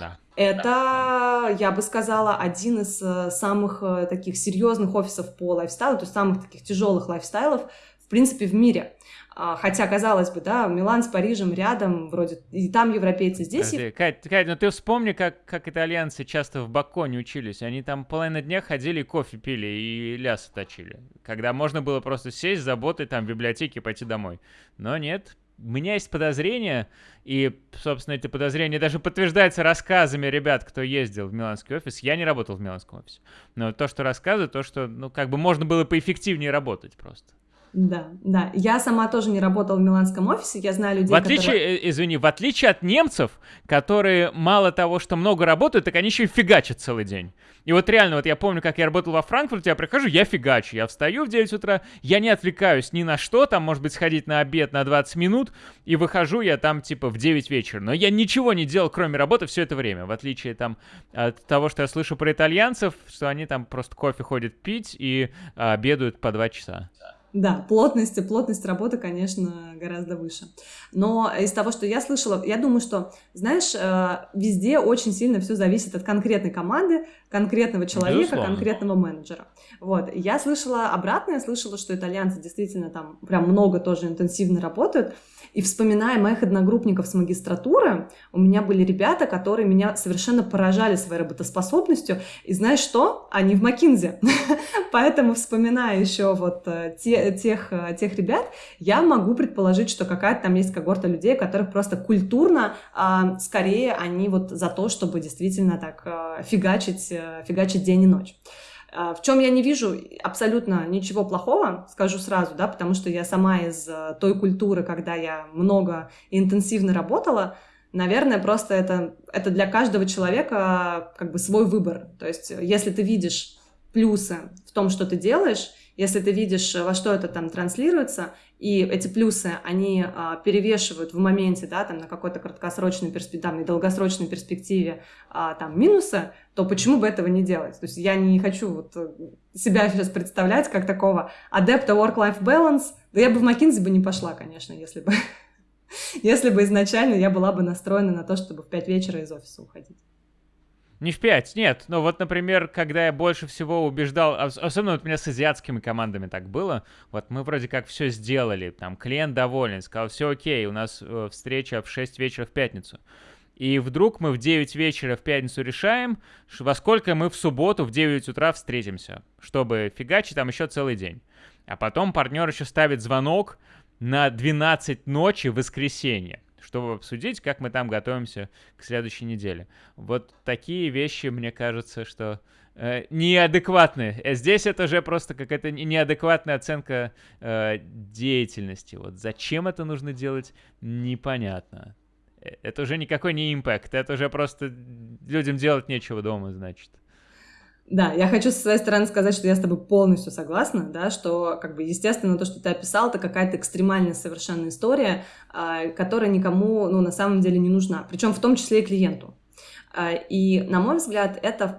да. это, я бы сказала, один из э, самых э, таких серьезных офисов по лайфстайлу, то есть самых таких тяжелых лайфстайлов, в принципе, в мире. А, хотя, казалось бы, да, Милан с Парижем рядом, вроде и там европейцы, здесь... Подожди, Кать, Кать, ну ты вспомни, как, как итальянцы часто в Баконе учились. Они там половину дня ходили, кофе пили и лясы точили. Когда можно было просто сесть, заботать там в библиотеке пойти домой. Но нет, у меня есть подозрение, и, собственно, эти подозрения даже подтверждаются рассказами ребят, кто ездил в Миланский офис. Я не работал в Миланском офисе. Но то, что рассказывают, то, что, ну, как бы можно было поэффективнее работать просто. Да, да. Я сама тоже не работала в миланском офисе, я знаю людей, В отличие, которые... Э, извини, в отличие от немцев, которые мало того, что много работают, так они еще и фигачат целый день. И вот реально, вот я помню, как я работал во Франкфурте, я прихожу, я фигачу, я встаю в 9 утра, я не отвлекаюсь ни на что, там, может быть, сходить на обед на 20 минут, и выхожу я там, типа, в 9 вечера. Но я ничего не делал, кроме работы, все это время, в отличие, там, от того, что я слышу про итальянцев, что они там просто кофе ходят пить и а, обедают по 2 часа. Да, плотность, плотность работы, конечно, гораздо выше. Но из того, что я слышала, я думаю, что, знаешь, э, везде очень сильно все зависит от конкретной команды, конкретного человека, Безусловно. конкретного менеджера. Вот. Я слышала обратное, слышала, что итальянцы действительно там прям много тоже интенсивно работают. И вспоминая моих одногруппников с магистратуры, у меня были ребята, которые меня совершенно поражали своей работоспособностью. И знаешь что? Они в Макинзе. Поэтому, вспоминая еще вот э, те, тех, э, тех ребят, я могу предположить, что какая-то там есть когорта людей, которых просто культурно, а, скорее они вот за то, чтобы действительно так а, фигачить, фигачить день и ночь. А, в чем я не вижу абсолютно ничего плохого, скажу сразу, да, потому что я сама из э, той культуры, когда я много и интенсивно работала, наверное, просто это, это для каждого человека как бы свой выбор. То есть если ты видишь плюсы в том, что ты делаешь, Если ты видишь, во что это там транслируется, и эти плюсы, они а, перевешивают в моменте, да, там на какой-то краткосрочной перспективе, там, и долгосрочной перспективе а, там минусы, то почему бы этого не делать? То есть я не хочу вот э, себя сейчас представлять как такого адепта work-life balance, да я бы в McKinsey бы не пошла, конечно, если бы, если бы изначально я была бы настроена на то, чтобы в 5 вечера из офиса уходить. Не в 5, нет. Но вот, например, когда я больше всего убеждал, особенно вот у меня с азиатскими командами так было, вот мы вроде как все сделали, там клиент доволен, сказал, все окей, у нас э, встреча в 6 вечера в пятницу. И вдруг мы в 9 вечера в пятницу решаем, во сколько мы в субботу в 9 утра встретимся, чтобы фигачить там еще целый день. А потом партнер еще ставит звонок на 12 ночи в воскресенье чтобы обсудить, как мы там готовимся к следующей неделе. Вот такие вещи, мне кажется, что э, неадекватные. Э, здесь это уже просто какая-то неадекватная оценка э, деятельности. Вот зачем это нужно делать, непонятно. Э, это уже никакой не импакт, это уже просто людям делать нечего дома, значит. Да, я хочу со своей стороны сказать, что я с тобой полностью согласна, да, что, как бы, естественно, то, что ты описал, это какая-то экстремальная совершенно история, а, которая никому, ну, на самом деле не нужна, причем в том числе и клиенту. А, и, на мой взгляд, это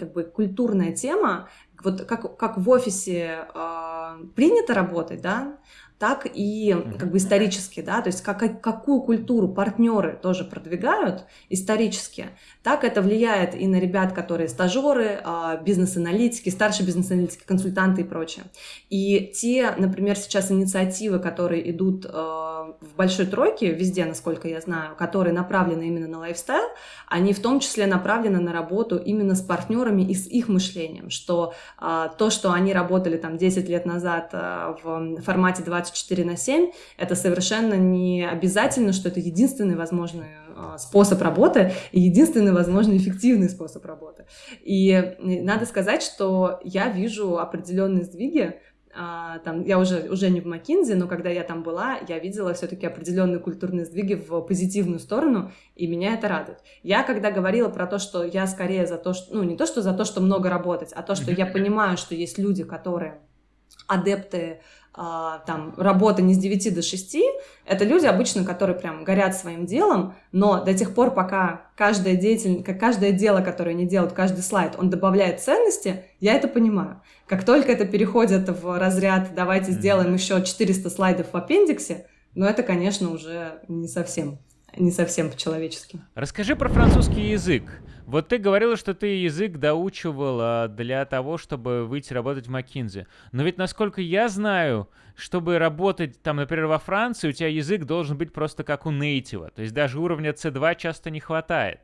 как бы культурная тема, вот как, как в офисе а, принято работать, да, так и как бы исторически, да, то есть как, какую культуру партнеры тоже продвигают исторически, так это влияет и на ребят, которые стажеры, а, бизнес-аналитики, старшие бизнес-аналитики, консультанты и прочее. И те, например, сейчас инициативы, которые идут а, в большой тройке, везде, насколько я знаю, которые направлены именно на лайфстайл, они в том числе направлены на работу именно с партнерами и с их мышлением, что а, то, что они работали там 10 лет назад в формате 20 24 на 7, это совершенно не обязательно, что это единственный возможный а, способ работы и единственный возможный эффективный способ работы. И надо сказать, что я вижу определенные сдвиги, а, там, я уже, уже не в Макинзе, но когда я там была, я видела все-таки определенные культурные сдвиги в позитивную сторону, и меня это радует. Я когда говорила про то, что я скорее за то, что, ну, не то, что за то, что много работать, а то, что я понимаю, что есть люди, которые адепты там, работа не с 9 до 6, это люди обычно, которые прям горят своим делом, но до тех пор, пока каждое, деятель, как каждое дело, которое они делают, каждый слайд, он добавляет ценности, я это понимаю. Как только это переходит в разряд «давайте сделаем еще 400 слайдов в аппендиксе», ну это, конечно, уже не совсем не совсем по-человечески. Расскажи про французский язык. Вот ты говорила, что ты язык доучивала для того, чтобы выйти работать в Макинзе. Но ведь, насколько я знаю, чтобы работать там, например, во Франции, у тебя язык должен быть просто как у нейтива. То есть даже уровня C2 часто не хватает.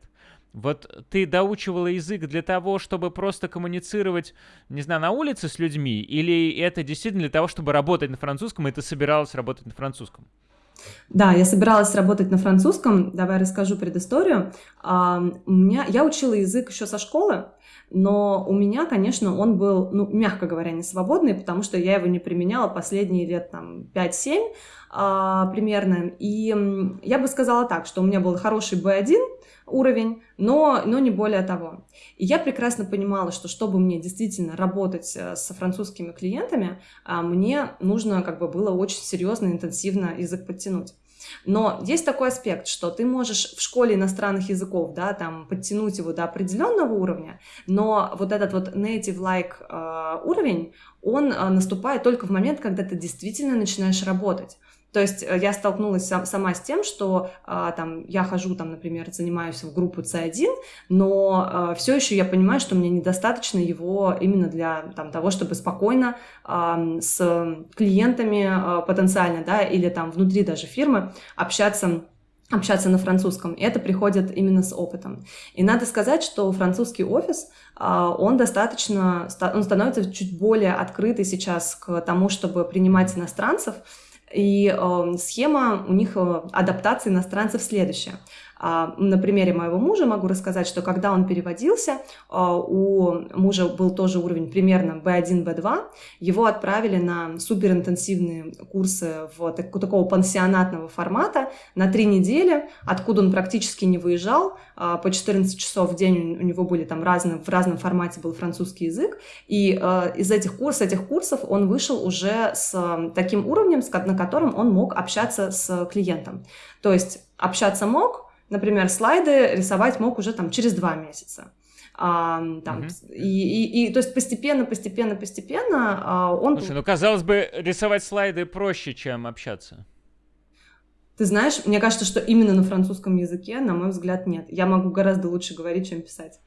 Вот ты доучивала язык для того, чтобы просто коммуницировать, не знаю, на улице с людьми, или это действительно для того, чтобы работать на французском, и ты собиралась работать на французском? Да, я собиралась работать на французском. Давай расскажу предысторию. А, у меня, я учила язык еще со школы, но у меня, конечно, он был, ну, мягко говоря, не свободный, потому что я его не применяла последние лет там 5-7 а, примерно. И я бы сказала так, что у меня был хороший B1, уровень, но, но не более того. И я прекрасно понимала, что чтобы мне действительно работать э, с французскими клиентами, а, мне нужно как бы было очень серьезно, интенсивно язык подтянуть. Но есть такой аспект, что ты можешь в школе иностранных языков, да, там, подтянуть его до определенного уровня, но вот этот вот native-like э, уровень, он э, наступает только в момент, когда ты действительно начинаешь работать. То есть э, я столкнулась сама с тем, что а, там я хожу, там, например, занимаюсь в группу C1, но а, все еще я понимаю, что мне недостаточно его именно для там, того, чтобы спокойно а, с клиентами а, потенциально, да, или там внутри даже фирмы общаться общаться на французском. И это приходит именно с опытом. И надо сказать, что французский офис, он достаточно, он становится чуть более открытый сейчас к тому, чтобы принимать иностранцев, и э, схема у них э, адаптации иностранцев следующая. А, на примере моего мужа могу рассказать, что когда он переводился, а, у мужа был тоже уровень примерно B1, B2, его отправили на суперинтенсивные курсы в такого пансионатного формата на три недели, откуда он практически не выезжал, а, по 14 часов в день у него были там разные, в разном формате был французский язык, и из этих, курс, этих курсов он вышел уже с таким уровнем, на котором он мог общаться с клиентом. То есть общаться мог, например, слайды рисовать мог уже там через два месяца. А, там, угу. и, и, и, то есть постепенно, постепенно, постепенно а, он... Слушай, ну, казалось бы, рисовать слайды проще, чем общаться. Ты знаешь, мне кажется, что именно на французском языке, на мой взгляд, нет. Я могу гораздо лучше говорить, чем писать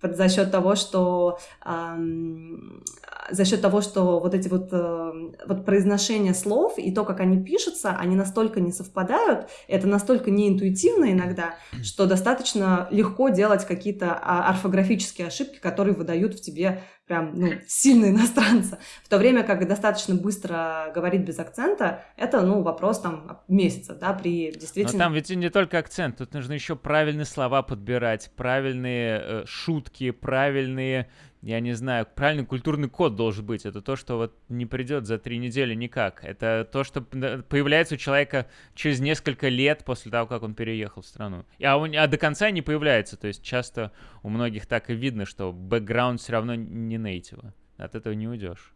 за счет того, что эм, за счет того, что вот эти вот, э, вот произношения слов и то, как они пишутся, они настолько не совпадают, это настолько неинтуитивно иногда, что достаточно легко делать какие-то а, орфографические ошибки, которые выдают в тебе прям, ну, сильно иностранца. В то время как достаточно быстро говорить без акцента, это, ну, вопрос там месяца, да, при действительно... Но там ведь не только акцент, тут нужно еще правильные слова подбирать, правильные э, шутки, правильные я не знаю, правильный культурный код должен быть. Это то, что вот не придет за три недели никак. Это то, что появляется у человека через несколько лет после того, как он переехал в страну. А, он, а до конца не появляется. То есть часто у многих так и видно, что бэкграунд все равно не нейтива. От этого не уйдешь.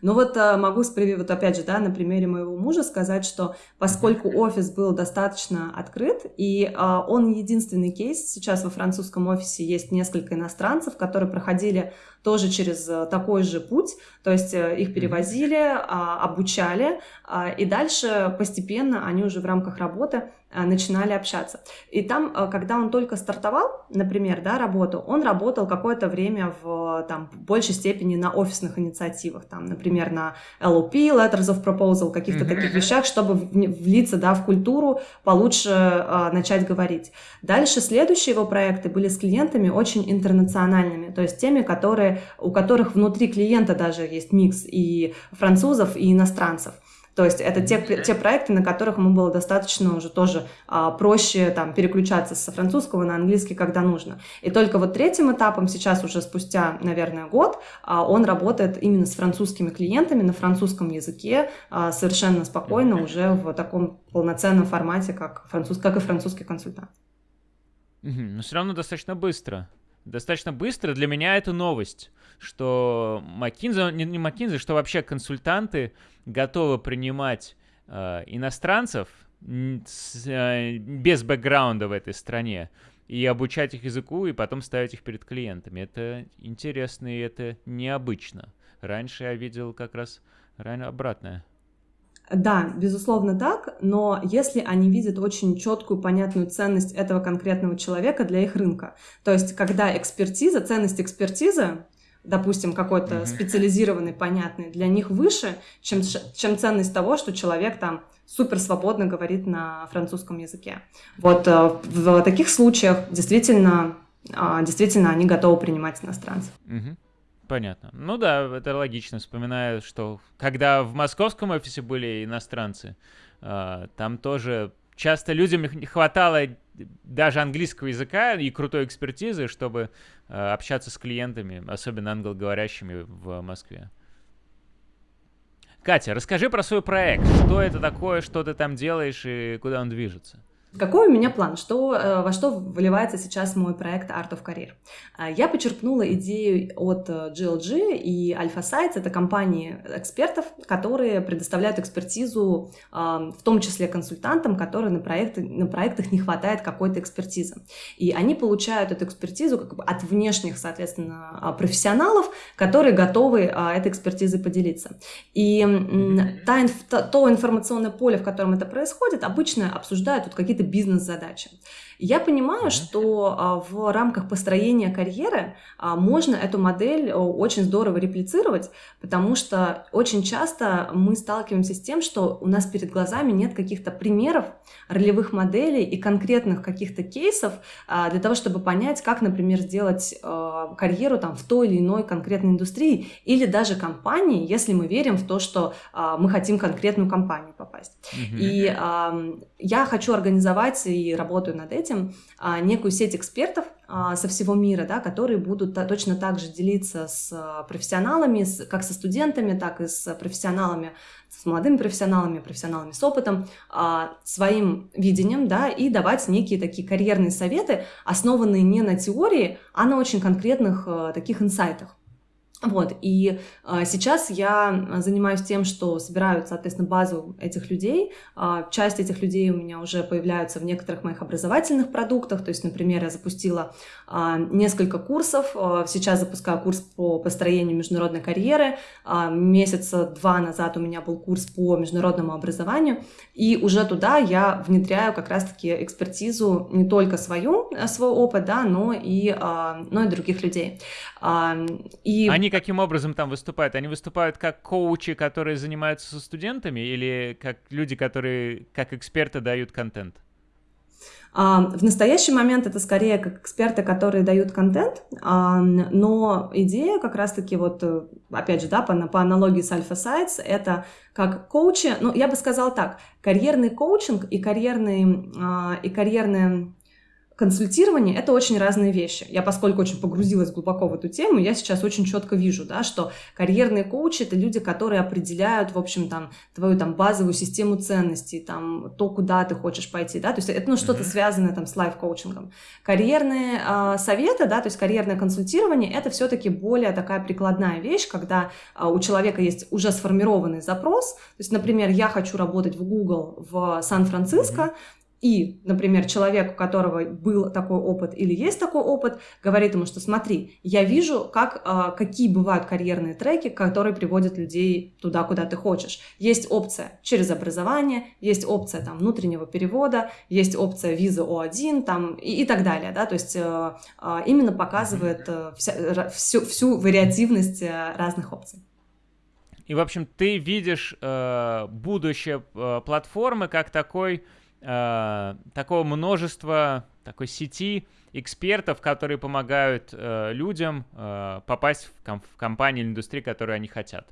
Ну вот а, могу, вот опять же, да, на примере моего мужа сказать, что поскольку офис был достаточно открыт, и а, он единственный кейс, сейчас во французском офисе есть несколько иностранцев, которые проходили тоже через э, такой же путь, то есть э, их перевозили, а, обучали, и дальше постепенно они уже в рамках работы начинали общаться. И там, когда он только стартовал, например, да, работу, он работал какое-то время в там, большей степени на офисных инициативах, там, например, на LOP, Letters of Proposal, каких-то mm-hmm. таких вещах, чтобы влиться да, в культуру, получше э, начать говорить. Дальше следующие его проекты были с клиентами очень интернациональными, то есть теми, которые, у которых внутри клиента даже есть микс и французов, и иностранцев. То есть это те, те проекты, на которых ему было достаточно уже тоже а, проще там, переключаться со французского на английский, когда нужно. И только вот третьим этапом сейчас уже спустя, наверное, год а, он работает именно с французскими клиентами на французском языке а, совершенно спокойно уже в таком полноценном формате, как, француз, как и французский консультант. Но все равно достаточно быстро. Достаточно быстро. Для меня это новость что McKinsey, не, не McKinsey, что вообще консультанты готовы принимать э, иностранцев с, э, без бэкграунда в этой стране и обучать их языку, и потом ставить их перед клиентами. Это интересно и это необычно. Раньше я видел как раз ранее обратное. Да, безусловно так, но если они видят очень четкую, понятную ценность этого конкретного человека для их рынка, то есть когда экспертиза, ценность экспертизы допустим, какой-то mm-hmm. специализированный, понятный, для них выше, чем, чем ценность того, что человек там супер свободно говорит на французском языке. Вот э, в таких случаях действительно, а, действительно они готовы принимать иностранцев. Mm-hmm. Понятно. Ну да, это логично. Вспоминаю, что когда в московском офисе были иностранцы, а, там тоже часто людям не хватало даже английского языка и крутой экспертизы, чтобы э, общаться с клиентами, особенно англоговорящими в Москве. Катя, расскажи про свой проект. Что это такое, что ты там делаешь и куда он движется? Какой у меня план? Что, э, во что выливается сейчас мой проект Art of Career? Э, я почерпнула идею от GLG э, и Alpha Sites. Это компании экспертов, которые предоставляют экспертизу, в том числе консультантам, которые на, проекты, на проектах не хватает какой-то экспертизы. И они получают эту экспертизу как бы от внешних, соответственно, профессионалов, которые готовы этой экспертизой поделиться. И та, то информационное поле, в котором это происходит, обычно обсуждают вот какие-то бизнес-задачи. Я понимаю, что а, в рамках построения карьеры а, можно эту модель очень здорово реплицировать, потому что очень часто мы сталкиваемся с тем, что у нас перед глазами нет каких-то примеров ролевых моделей и конкретных каких-то кейсов а, для того, чтобы понять, как, например, сделать карьеру там, в той или иной конкретной индустрии или даже компании, если мы верим в то, что мы хотим конкретную компанию попасть. Mm-hmm. И я хочу организовать организовать и работаю над этим а, некую сеть экспертов а, со всего мира, да, которые будут точно так же делиться с профессионалами, как со студентами, так и с профессионалами, с молодыми профессионалами, профессионалами с опытом, своим видением, да, и давать некие такие карьерные советы, основанные не на теории, а на очень конкретных таких инсайтах. Вот, и э, сейчас я занимаюсь тем, что собираю, соответственно, базу этих людей. Э, часть этих людей у меня уже появляются в некоторых моих образовательных продуктах. То есть, например, я запустила э, несколько курсов. Э, сейчас запускаю курс по построению международной карьеры. Э, месяца два назад у меня был курс по международному образованию. И уже туда я внедряю как раз-таки экспертизу не только свою, свой опыт, да, но и, э, но и других людей. Э, и... Они каким образом там выступают? Они выступают как коучи, которые занимаются со студентами, или как люди, которые как эксперты дают контент? А, в настоящий момент это скорее как эксперты, которые дают контент, а, но идея как раз-таки вот, э, опять же, да, по, по аналогии с Alpha Sites, это как коучи, ну, я бы сказала так, карьерный коучинг и карьерный, а, и карьерная консультирование — это очень разные вещи. Я, поскольку очень погрузилась глубоко в эту тему, я сейчас очень четко вижу, да, что карьерные коучи — это люди, которые определяют, в общем, там, твою там базовую систему ценностей, там, то, куда ты хочешь пойти, да, то есть это, ну, что-то mm-hmm. связанное там с лайф-коучингом. Карьерные э, советы, да, то есть карьерное консультирование — это все-таки более такая прикладная вещь, когда э, у человека есть уже сформированный запрос, то есть, например, я хочу работать в Google в Сан-Франциско, mm-hmm и, например, человек, у которого был такой опыт или есть такой опыт, говорит ему, что смотри, я вижу, как, а, какие бывают карьерные треки, которые приводят людей туда, куда ты хочешь. Есть опция через образование, есть опция там, внутреннего перевода, есть опция виза О1 там, и, и так далее. Да? То есть э, э, именно показывает э, вся, всю, всю вариативность разных опций. И, в общем, ты видишь э, будущее э, платформы как такой э, такого множества, такой сети экспертов, которые помогают э, людям э, попасть в, ком- в компанию или индустрию, которую они хотят.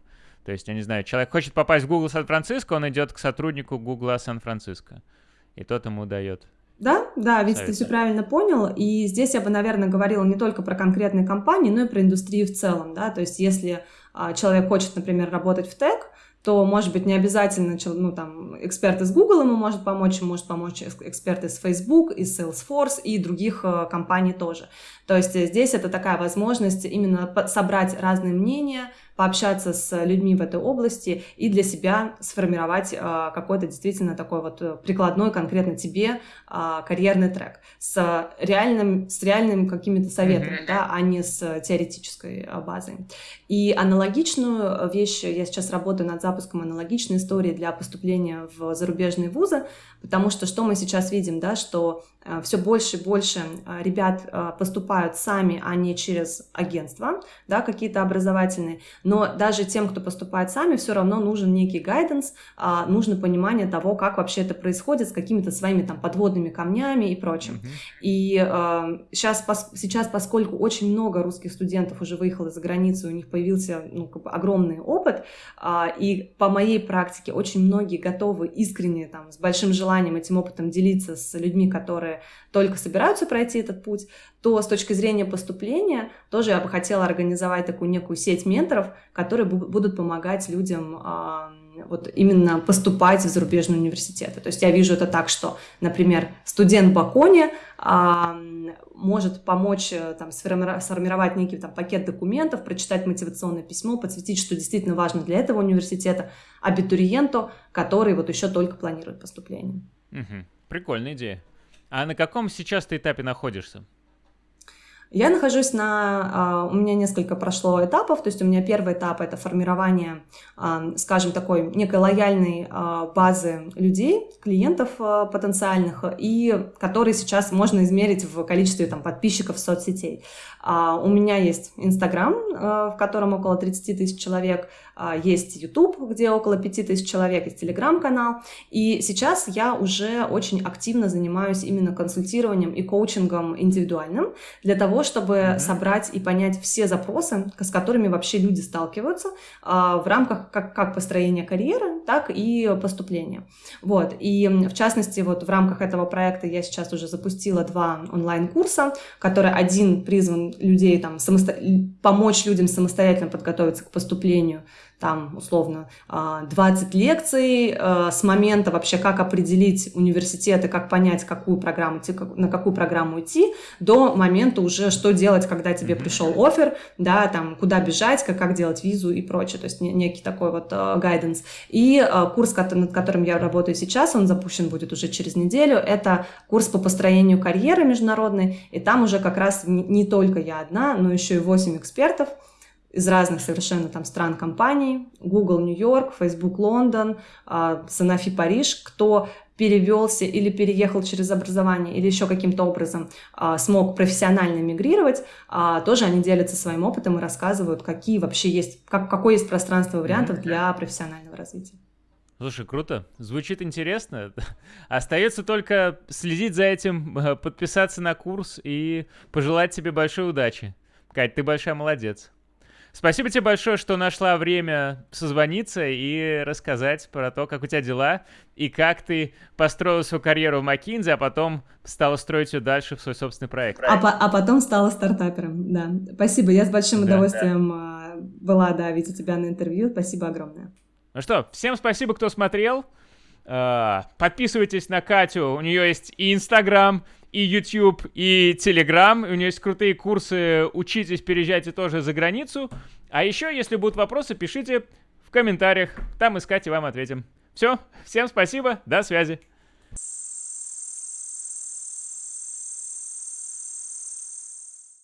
То есть, я не знаю, человек хочет попасть в Google Сан-Франциско, он идет к сотруднику Google Сан-Франциско, и тот ему дает да, да, ведь ты все правильно понял. И здесь я бы, наверное, говорила не только про конкретные компании, но и про индустрию в целом. Да? То есть если а, человек хочет, например, работать в тег, то, может быть, не обязательно ну, там, эксперт из Google ему может помочь, может помочь эксперт из Facebook, из Salesforce и других э, компаний тоже. То есть э, здесь это такая возможность именно собрать разные мнения, пообщаться с людьми в этой области и для себя сформировать э, какой-то действительно такой вот прикладной конкретно тебе карьерный трек с реальным, с реальными какими-то советами, mm-hmm. да, а не с теоретической базой. И аналогичную вещь, я сейчас работаю над запуском аналогичной истории для поступления в зарубежные вузы, потому что что мы сейчас видим, да, что э, все больше и больше э, ребят э, поступают сами, а не через агентства, да, какие-то образовательные, но даже тем, кто поступает сами, все равно нужен некий гайденс, а, нужно понимание того, как вообще это происходит, с какими-то своими там подводными камнями и прочим. Mm-hmm. И сейчас, сейчас, поскольку очень много русских студентов уже выехало за границу, у них появился ну, как бы огромный опыт, а, и по моей практике очень многие готовы искренне там с большим желанием этим опытом делиться с людьми, которые только собираются пройти этот путь, то с точки зрения поступления тоже я бы хотела организовать такую некую сеть менторов, которые будут помогать людям вот именно поступать в зарубежные университеты. То есть я вижу это так, что, например, студент Бакони а, может помочь э, там, сформировать некий там, пакет документов, прочитать мотивационное письмо, подсветить, что действительно важно для этого университета, абитуриенту, который вот еще только планирует поступление. Угу. Прикольная идея. А на каком сейчас ты этапе находишься? Я нахожусь на... А, у меня несколько прошло этапов, то есть у меня первый этап — это формирование, а, скажем, такой некой лояльной а, базы людей, клиентов потенциальных, и которые сейчас можно измерить в количестве там, подписчиков соцсетей. У меня есть Инстаграм, в котором около 30 тысяч человек, есть YouTube, где около 5 тысяч человек, есть Телеграм-канал, и сейчас я уже очень активно занимаюсь именно консультированием и коучингом индивидуальным для того, того, чтобы mm-hmm. собрать и понять все запросы, с которыми вообще люди сталкиваются а, в рамках как, как построения карьеры, так и поступления. Вот. И в частности, вот в рамках этого проекта я сейчас уже запустила два онлайн-курса, которые один призван людей там самосто... помочь людям самостоятельно подготовиться к поступлению там, условно, 20 а, лекций а, с момента вообще, как определить университеты, как понять, какую программу идти, на какую программу идти, до момента уже, что делать, когда тебе пришел офер, да, там, куда бежать, как, как делать визу и прочее, то есть некий такой вот гайденс. И курс, над которым я работаю сейчас, он запущен будет уже через неделю, это курс по построению карьеры международной, и там уже как раз не только я одна, но еще и 8 экспертов, из разных совершенно там стран компаний, Google Нью-Йорк, Facebook Лондон, Sanofi Париж, кто перевелся или переехал через образование, или еще каким-то образом а, смог профессионально мигрировать, а, тоже они делятся своим опытом и рассказывают, какие вообще есть, как, какое есть пространство вариантов для профессионального развития. Слушай, круто. Звучит интересно. Остается только следить за этим, подписаться на курс и пожелать тебе большой удачи. Кать, ты большая молодец. Спасибо тебе большое, что нашла время созвониться и рассказать про то, как у тебя дела и как ты построила свою карьеру в McKinsey, а потом стала строить ее дальше в свой собственный проект. А, по а потом стала стартапером, да. Спасибо, я с большим да, удовольствием да. была, да, видеть тебя на интервью. Спасибо огромное. Ну что, всем спасибо, кто смотрел. А, подписывайтесь на Катю, у нее есть и Инстаграм, и YouTube, и Telegram. У нее есть крутые курсы «Учитесь, переезжайте тоже за границу». А еще, если будут вопросы, пишите в комментариях. Там искать и вам ответим. Все, всем спасибо, до связи.